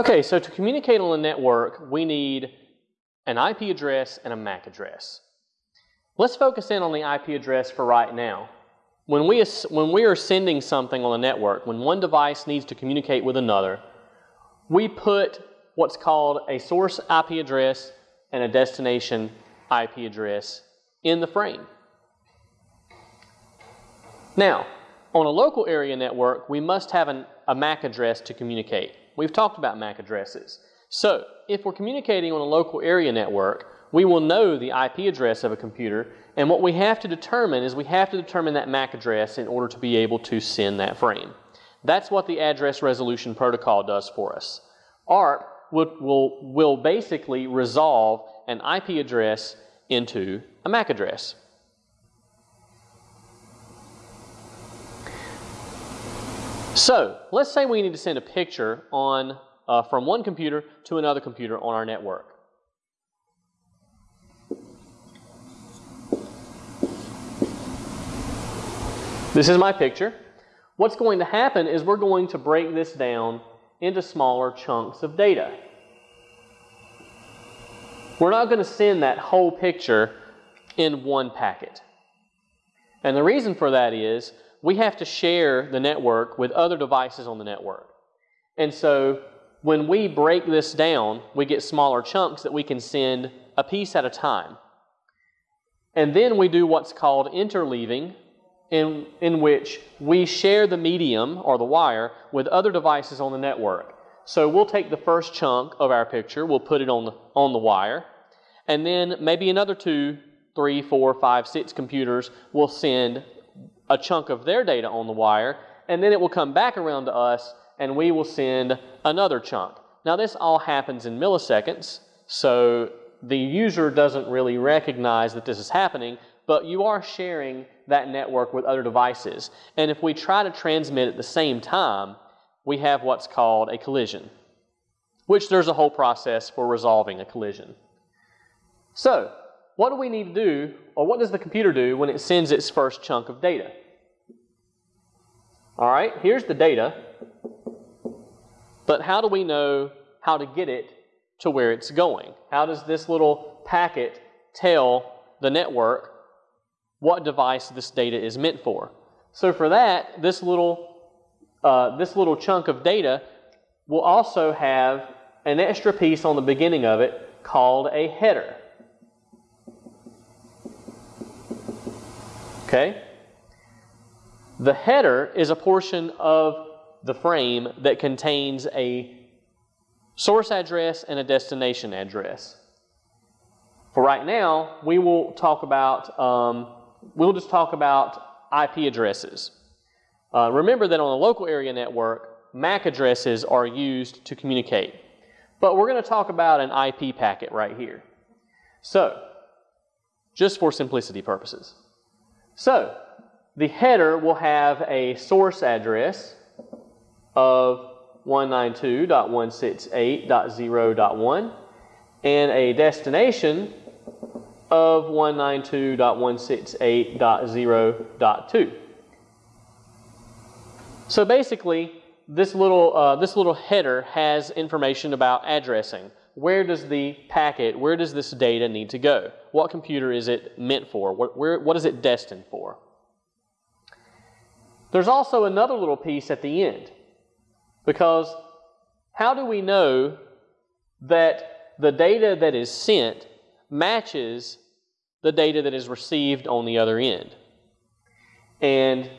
Okay, so to communicate on a network, we need an IP address and a MAC address. Let's focus in on the IP address for right now. When we, when we are sending something on a network, when one device needs to communicate with another, we put what's called a source IP address and a destination IP address in the frame. Now, on a local area network, we must have an, a MAC address to communicate. We've talked about MAC addresses. So, if we're communicating on a local area network, we will know the IP address of a computer, and what we have to determine is we have to determine that MAC address in order to be able to send that frame. That's what the address resolution protocol does for us. ARP will, will, will basically resolve an IP address into a MAC address. So, let's say we need to send a picture on, uh, from one computer to another computer on our network. This is my picture. What's going to happen is we're going to break this down into smaller chunks of data. We're not going to send that whole picture in one packet. And the reason for that is we have to share the network with other devices on the network. And so when we break this down, we get smaller chunks that we can send a piece at a time. And then we do what's called interleaving, in, in which we share the medium or the wire with other devices on the network. So we'll take the first chunk of our picture, we'll put it on the, on the wire, and then maybe another two, three, four, five, six computers will send a chunk of their data on the wire, and then it will come back around to us and we will send another chunk. Now this all happens in milliseconds, so the user doesn't really recognize that this is happening, but you are sharing that network with other devices. And if we try to transmit at the same time, we have what's called a collision, which there's a whole process for resolving a collision. So, what do we need to do, or what does the computer do when it sends its first chunk of data? All right, here's the data, but how do we know how to get it to where it's going? How does this little packet tell the network what device this data is meant for. So for that, this little, uh, this little chunk of data will also have an extra piece on the beginning of it called a header. Okay? The header is a portion of the frame that contains a source address and a destination address. For right now, we will talk about um, we'll just talk about IP addresses. Uh, remember that on a local area network, MAC addresses are used to communicate. But we're going to talk about an IP packet right here. So, just for simplicity purposes. So, the header will have a source address of 192.168.0.1 and a destination of 192.168.0.2. So basically, this little, uh, this little header has information about addressing. Where does the packet, where does this data need to go? What computer is it meant for? What, where, what is it destined for? There's also another little piece at the end. Because how do we know that the data that is sent matches the data that is received on the other end. And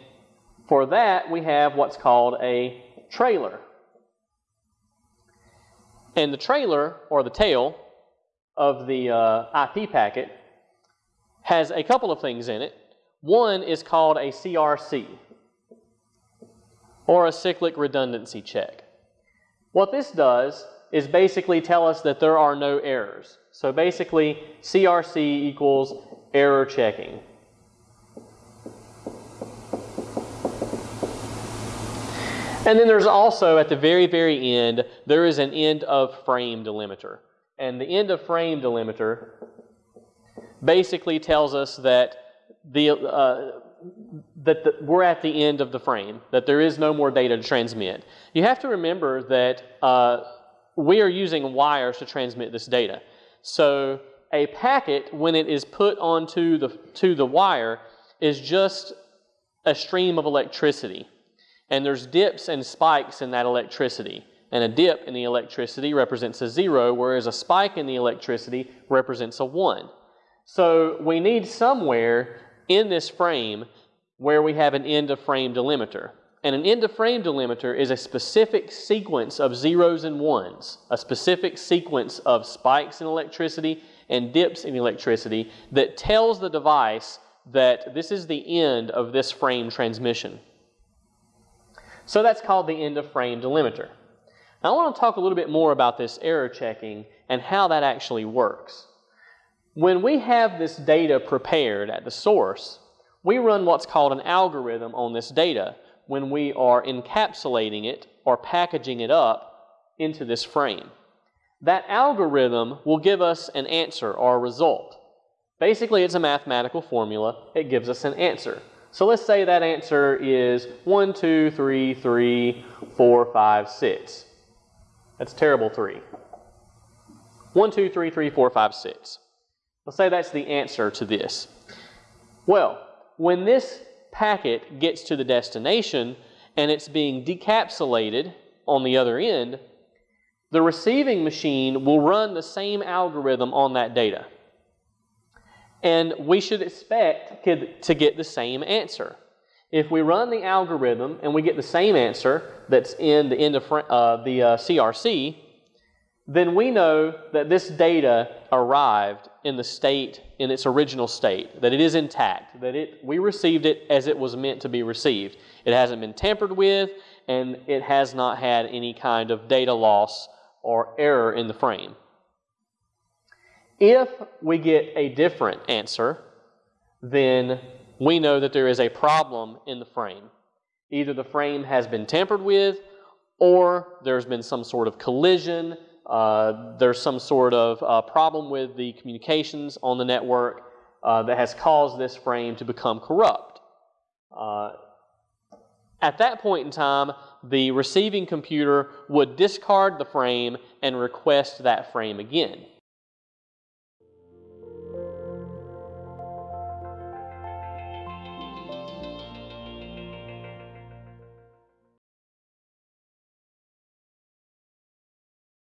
for that, we have what's called a trailer. And the trailer, or the tail, of the uh, IP packet has a couple of things in it. One is called a CRC, or a cyclic redundancy check. What this does is basically tell us that there are no errors. So basically, CRC equals error checking. And then there's also, at the very, very end, there is an end of frame delimiter. And the end of frame delimiter basically tells us that the, uh, that the, we're at the end of the frame, that there is no more data to transmit. You have to remember that uh, we are using wires to transmit this data. So a packet, when it is put onto the, to the wire, is just a stream of electricity. And there's dips and spikes in that electricity. And a dip in the electricity represents a zero, whereas a spike in the electricity represents a one. So we need somewhere in this frame where we have an end of frame delimiter. And an end of frame delimiter is a specific sequence of zeros and ones, a specific sequence of spikes in electricity and dips in electricity that tells the device that this is the end of this frame transmission. So that's called the end of frame delimiter. Now I want to talk a little bit more about this error checking and how that actually works. When we have this data prepared at the source, we run what's called an algorithm on this data when we are encapsulating it or packaging it up into this frame. That algorithm will give us an answer or a result. Basically, it's a mathematical formula. It gives us an answer. So let's say that answer is 1, 2, 3, 3, 4, 5, 6. That's terrible 3. 1, 2, 3, 3, 4, 5, 6. Let's say that's the answer to this. Well, when this packet gets to the destination and it's being decapsulated on the other end, the receiving machine will run the same algorithm on that data. And we should expect to get the same answer. If we run the algorithm and we get the same answer that's in the end of uh, the uh, CRC, then we know that this data arrived in the state, in its original state, that it is intact, that it, we received it as it was meant to be received. It hasn't been tampered with, and it has not had any kind of data loss or error in the frame. If we get a different answer, then we know that there is a problem in the frame. Either the frame has been tampered with, or there's been some sort of collision, uh, there's some sort of uh, problem with the communications on the network uh, that has caused this frame to become corrupt. Uh, at that point in time, the receiving computer would discard the frame and request that frame again.